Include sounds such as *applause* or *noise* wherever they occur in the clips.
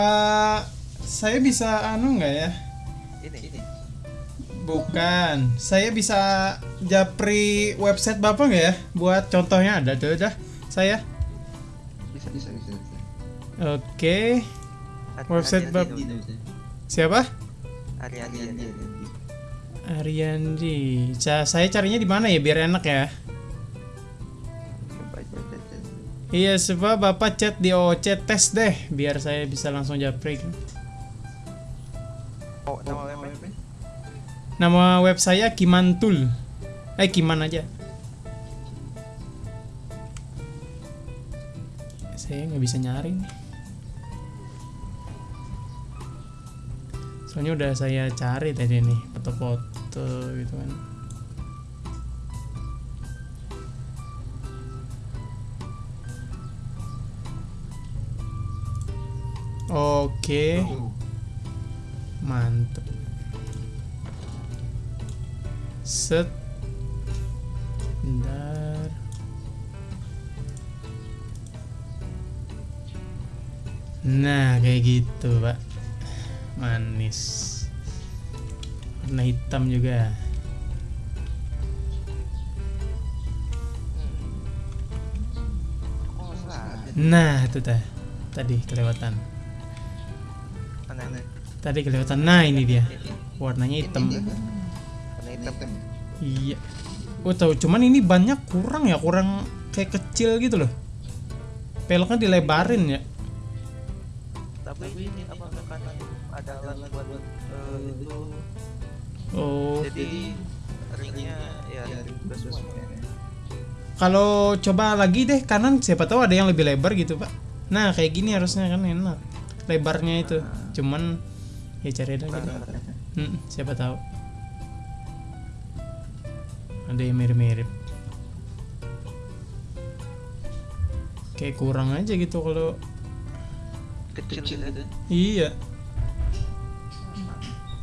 eh, saya bisa anu nggak ya? Ini. Ini. Bukan. Saya bisa japri website Bapak nggak ya? Buat contohnya ada tuh dah. Saya. Bisa bisa bisa. bisa. Oke. Ari- Website dulu. Siapa? Ariandi, Ariandi. Ariandi. Saya carinya di mana ya biar enak ya? Iya, sebab Bapak chat di OC tes deh biar saya bisa langsung japri. Oh, nama webnya? Nama web saya Kimantul. Eh, Kiman aja. Saya nggak bisa nyari nih. Soalnya udah saya cari tadi nih foto-foto gitu kan. Oke, mantep. Set. Bentar. Nah, kayak gitu, Pak. Manis. Warna hitam juga. Salah. Nah, itu tah. Tadi kelewatan. Tadi kelewatan. Nah, ini dia. Warnanya hitam. Warna hitam. Iya. Oh tahu, cuman ini banyak kurang ya, kurang kayak kecil gitu loh. Peleknya dilebarin ya. Tapi ini apa kan ada alat buat eh, itu. Oh, Jadi ringnya ya semua. kalau coba lagi deh kanan, siapa tahu ada yang lebih lebar gitu pak. Nah kayak gini harusnya kan enak. Lebarnya itu, cuman ya cari lagi deh. Hmm, siapa tahu. Ada yang mirip-mirip. Kayak kurang aja gitu kalau Kecil, gitu. Iya.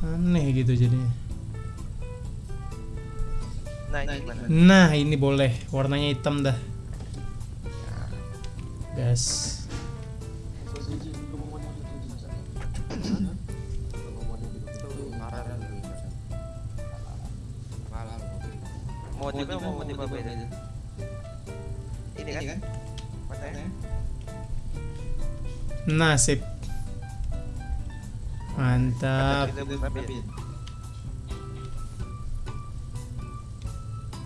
Aneh gitu jadinya. Nah, ini gimana? Nah, ini boleh. Warnanya hitam dah. Gas. Motifnya mau motif apa beda? Ini kan? Matanya? Nah, sip. Mantap.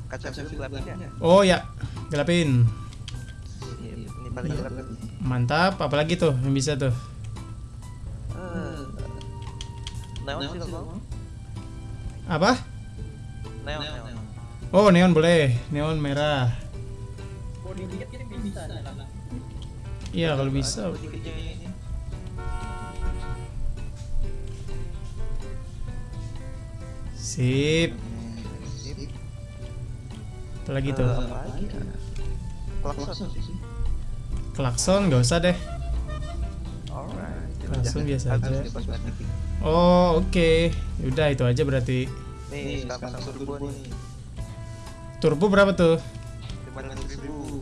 Kaca? Oh ya, gelapin. Iya, Ini paling gelap kan? Mantap. Apalagi tuh yang bisa tuh? Eh, Neon sih kalau Apa? Neon, neon. Oh, neon boleh. Neon merah. Iya, kalau bisa. Sip. Eh, tuh? apa lagi ya? Klakson sih. Klakson nggak usah deh. Langsung biasa aja. Oh, oke. Udah itu aja berarti. Nih, sekarang pasang turbo nih. Turbo berapa tuh? 500 ribu.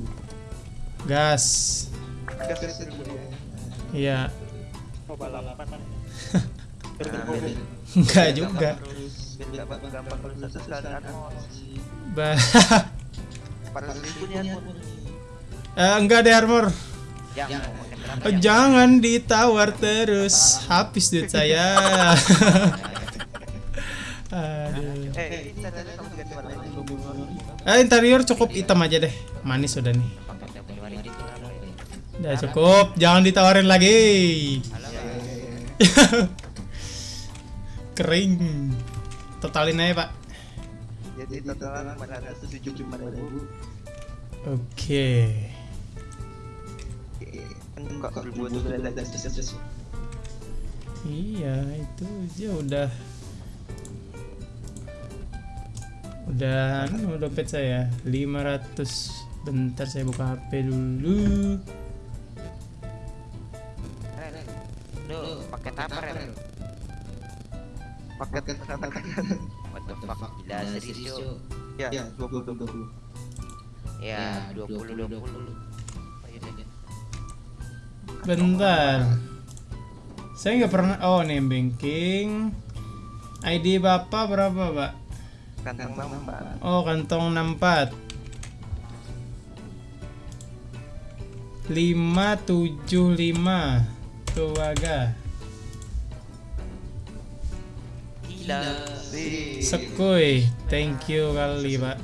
Gas. Gas ribu ya. Iya. Balapan. Enggak juga. Biar gampang gampang kalau bisa sekali anmon. Ba Pada ribu nih anmon. Eh, enggak deh armor. Oh, ya? jangan ditawar terus. Habis duit saya. *laughs* Aduh. Eh, interior cukup hitam aja deh. Manis udah nih. Udah cukup. Jangan ditawarin lagi. *laughs* Kering. Totalin aja, Pak. Jadi totalan 575 ribu. Oke. Iya, itu aja udah udah anu dompet saya 500 bentar saya buka HP dulu Lu paket apa Ren? Paket katakan. What the fuck? Gila serius yuk. Ya, 20 20. Ya 20 20. Oh, iya deh. bentar Saya nggak pernah. Oh, nih banking. ID bapak berapa, pak? Kantong empat. Oh, kantong 64. 575 Tuh aga Gila. Sekui Thank you kali pak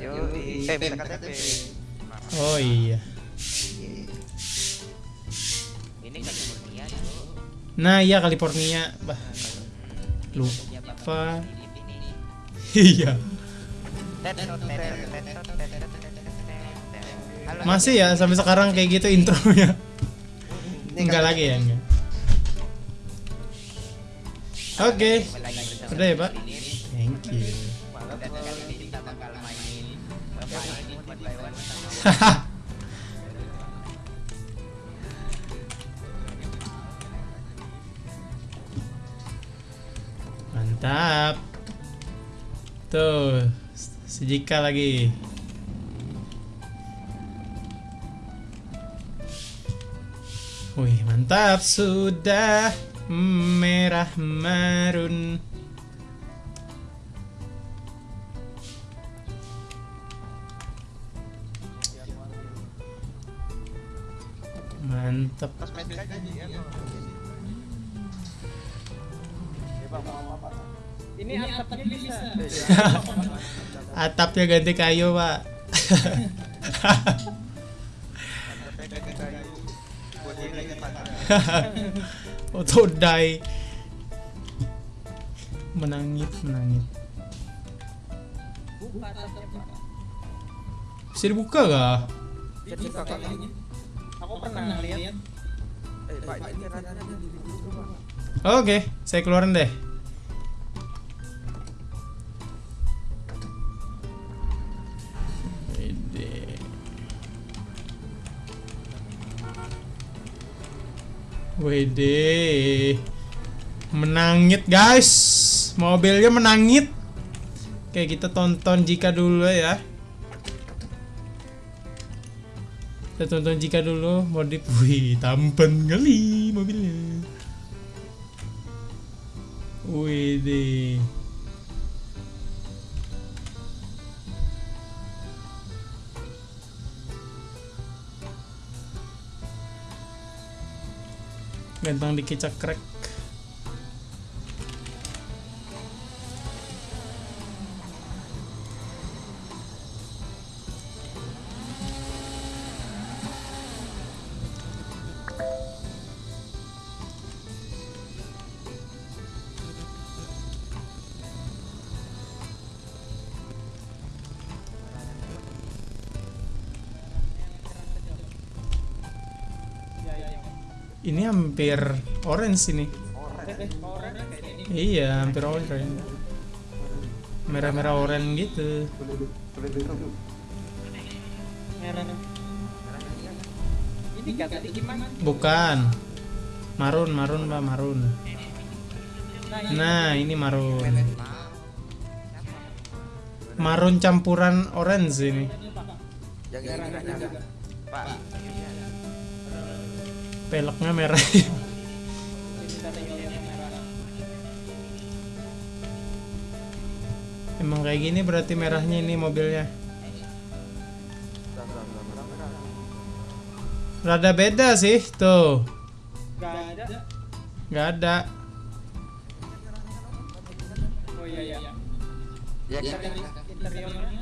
Yo, eh bisa KTP. Oh iya Ini California, Cok. Nah iya California bah Lupa Ini. Iya. Masih ya sampai sekarang kayak gitu intronya. Enggak lagi ya enggak. Oke Udah ya pak? Thank you. *laughs* Kali Tuh Sejika lagi. Wih mantap. Sudah Merah marun. Mantap. Kosmetik aja ya. Ini atapnya bisa. *laughs* Atapnya ganti kayu pak. *laughs* Auto die Menangit menangit Buka atapnya, Pak. Bisa dibuka gak? Dibuka kok. Aku pernah lihat. Eh, Pak, ini. Oke, saya keluarin deh. Wede. Menangit, guys. Mobilnya menangit. Oke, kita tonton jika dulu ya. Kita tonton jika dulu modif. Wih, tampan kali mobilnya. Wede. Ganteng dikit cekrek. Ini hampir orange ini. Iya, hampir orange. Merah-merah orange gitu. Bukan. Marun, marun, Mbak, marun. Nah, ini marun. Marun campuran orange ini. Pak. Peleknya merah. *laughs* Emang kayak gini berarti merahnya ini mobilnya. Rada beda sih, tuh. Gak ada. Nggak ada. Oh iya iya. Ya, ya. Interiornya.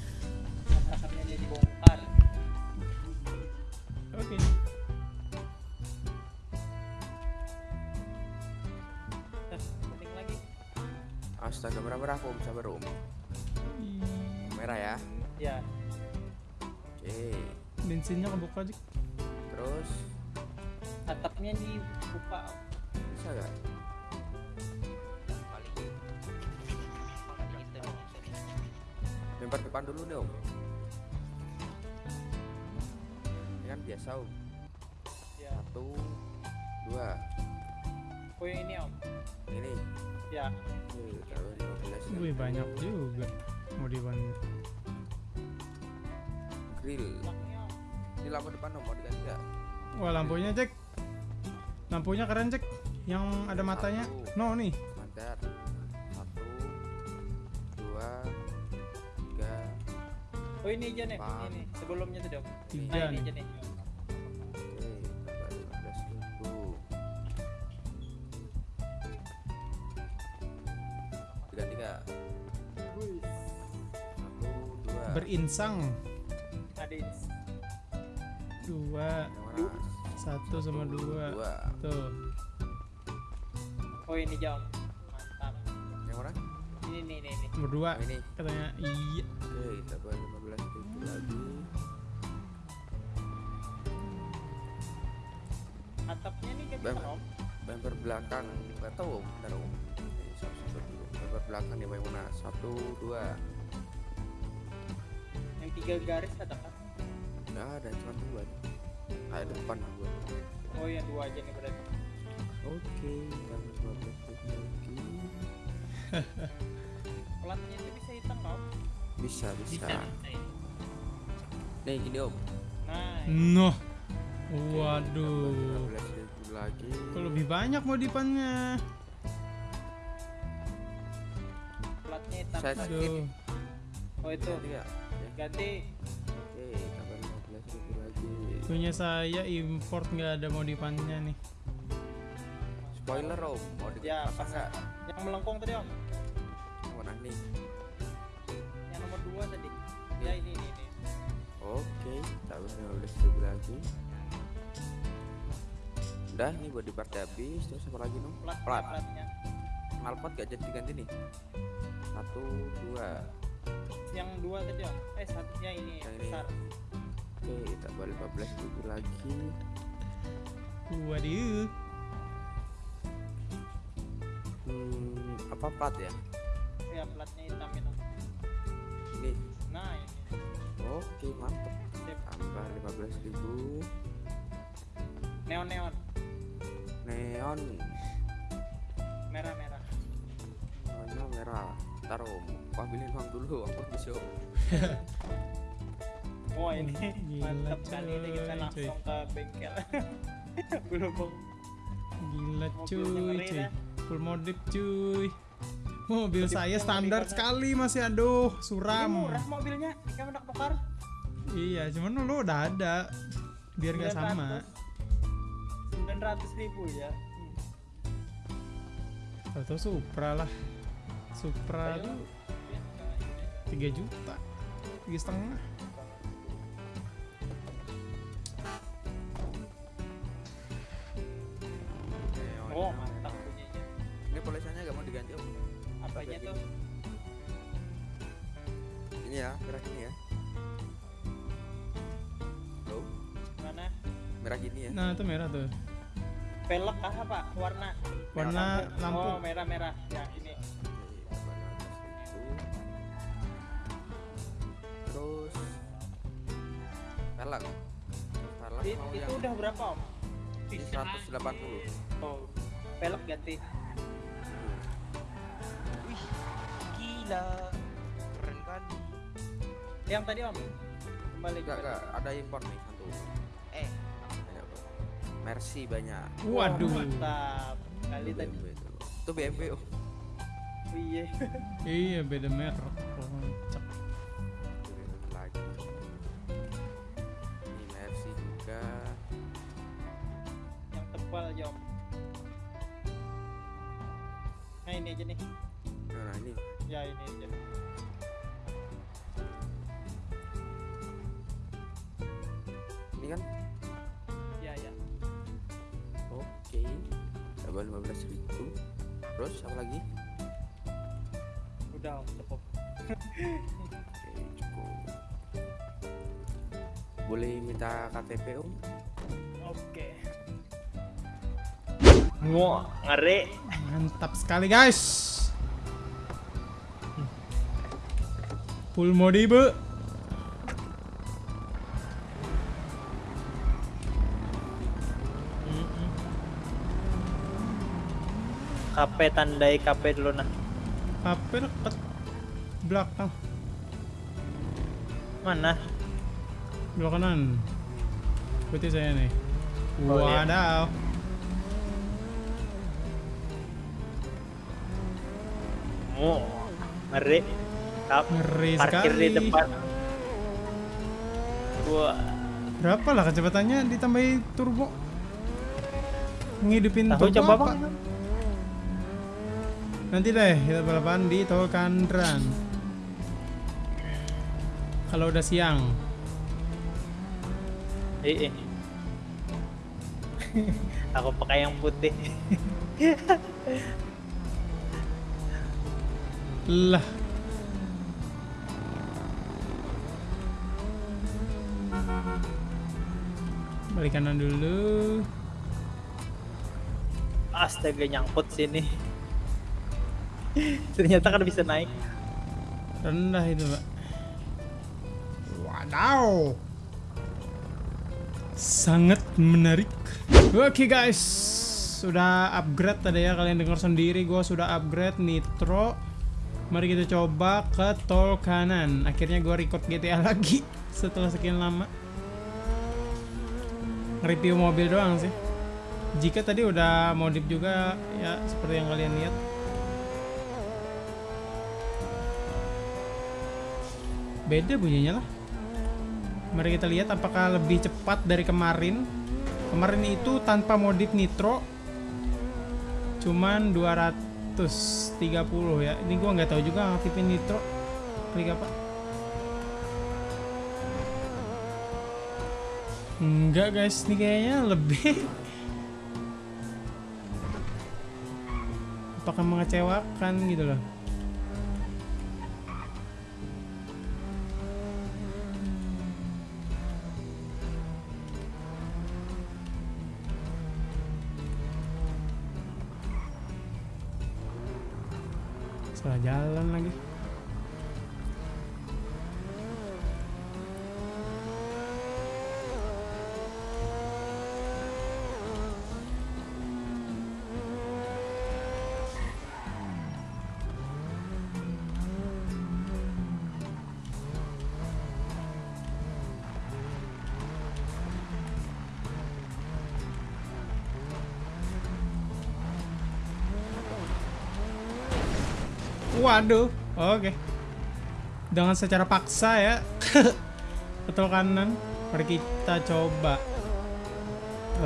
Oke. Bensinnya kebuka aja. Terus? Atapnya dibuka. Bisa gak paling paling itu lempar depan dulu dong. Ini kan biasa om. Ya satu dua. Oh yang ini om. Ini? Ya Oke, taruh 15 Wih banyak juga. Mau dibantu. Grill ini lampu depan om mau diganti gak Wah lampunya cek. Lampunya keren cek. Yang ada matanya. No nih. Mantar. Satu, dua, tiga, oh ini aja nih Empat. ini sebelumnya tuh dong Tiga nah ini nih. aja nih oke, Dua. Satu sama dua. Dua. Tuh. oh ini jam mantap Yang mana? ini nih ini ini Berdua. Yang ini. Katanya iya. Oke, tambah lima belas ribu lagi. atapnya nih kan om Bumper belakang, nggak tahu om. Bentar om. Bumper belakang nih yang mana? Satu, dua. yang tiga garis ada kan Nggak ada, cuma dua. nih. Kayak depan dua. oh yang dua aja nih berarti Oke, *laughs* lima belas ribu lagi. platnya itu bisa hitam om Bisa, bisa. bisa bisa Nih gini om. nah Noh. Lima Waduh. lagi. Kok lebih banyak modifannya? platnya hitam Saya Pak. Aduh. oh itu? Ya. ganti Punya saya import nggak ada modifannya nih. Spoiler om, mau Ya, nggak? yang melengkung tadi om Yang mana nih? yang nomor dua tadi ya ini ini, ini. Oke, tambah lima belas ribu lagi. Udah, ini buat di part habis. Terus apa lagi nom? plat Plat. platnya Knalpot gak jadi diganti nih. Satu, dua. yang dua tadi om eh satunya ini Yang ini. besar Oke, tambah lima belas ribu lagi. Waduh. Hmm, apa plat ya? ya platnya hitam itu Ini. nah ini Oke, mantap. Sip. Tambah lima belas ribu. neon neon Neon. merah merah Warna merah. Aku ambilin uang dulu, aku bisa. *laughs* oh ini Gila, mantap kali ini kita coy, langsung ke bengkel *laughs* belum bang Gila cuy, cuy. Full modif cuy. Mobil Modif- saya standar sekali masih aduh Ini suram. murah mobilnya kan udah tukar Iya, cuman lu udah ada. Biar nggak sama. sembilan ratus ribu ya Hmm. Atau Supra lah. Supra Ayo. tuh 3 juta. Tiga setengah. Ya, merah gini ya. Tuh, mana merah gini ya. Nah, itu merah tuh. pelek apa warna Warna lampu. oh merah merah ya ini Oke, tambah 15.000. Terus pelek. Pelek It- mau itu yang udah berapa om ini 180. oh pelek ganti wih gila yang tadi om kembali Enggak, enggak, ada impor nih satu. eh apa? Mercy banyak. Waduh. mantap kali tadi itu. Itu BMW oh. Oh, iya *laughs* Iya, beda merek. Kocak. Lagi. Ini Mercy juga. yang tebal jom nah ini aja nih Nah, ini ya ini aja 15.000 terus apa lagi udah cukup oke cukup boleh minta KTP om oke Wah, ngeri. Mantap sekali guys. Full mode bu. KP tandai KP dulu nah. HP deket belakang Mana? belakang kanan. Ikuti saya nih. Oh, iya. Wadaw. Oh, ngeri. Kap Ngeri parkir sekali. di depan. Wah, Berapa lah kecepatannya ditambahi turbo? Ngidupin tahu turbo coba apa? bang. Nanti deh kita balapan di tol Kandran. Kalau udah siang. Eh, eh. *laughs* Aku pakai yang putih. *laughs* Lah. Balik kanan dulu. Astaga nyangkut sini. *laughs* Ternyata kan bisa naik. Rendah itu, Pak. Wadaw. Sangat menarik. Oke guys, sudah upgrade tadi ya kalian dengar sendiri gua sudah upgrade nitro. Mari kita coba ke tol kanan. Akhirnya gua record GTA *laughs* lagi setelah sekian lama. Review mobil doang sih. Jika tadi udah modif juga ya seperti yang kalian lihat. Beda bunyinya lah. Mari kita lihat apakah lebih cepat dari kemarin. Kemarin itu tanpa modif nitro cuman 230 ya. Ini gua nggak tahu juga aktifin nitro. Klik apa? Enggak guys. Ini kayaknya lebih. Apakah mengecewakan gitu loh salah jalan lagi Waduh, oke. Dengan secara paksa ya. *laughs* Betul kanan. Mari kita coba.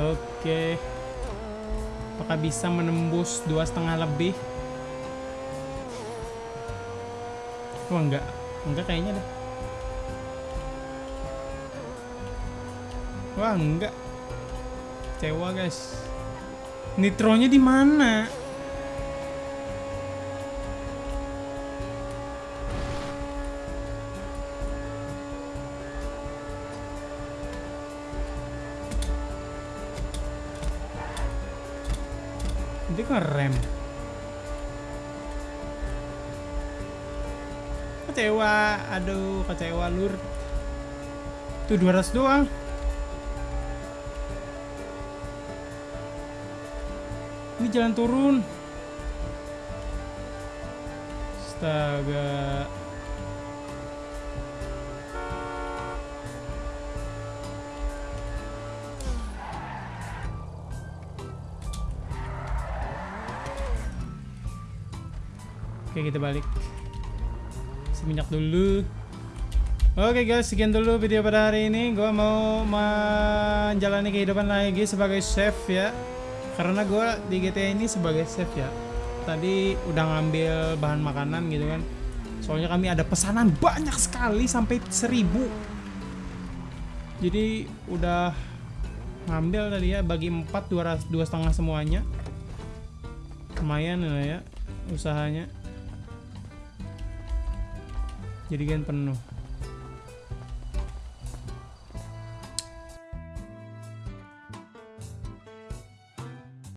Oke. Apakah bisa menembus dua setengah lebih? Wah enggak, enggak kayaknya deh. Wah enggak. Kecewa guys. Nitronya di mana? Itu kan rem. Kecewa, aduh kecewa lur. Tuh 200 doang. Ini jalan turun. Astaga. Oke kita balik. Isi minyak dulu. Oke guys sekian dulu video pada hari ini. Gue mau menjalani kehidupan lagi sebagai chef ya. Karena gue di GTA ini sebagai chef ya. Tadi udah ngambil bahan makanan gitu kan. Soalnya kami ada pesanan banyak sekali sampai seribu. Jadi udah ngambil tadi ya bagi 4 200 dua setengah semuanya. Lumayan lah ya usahanya jadikan penuh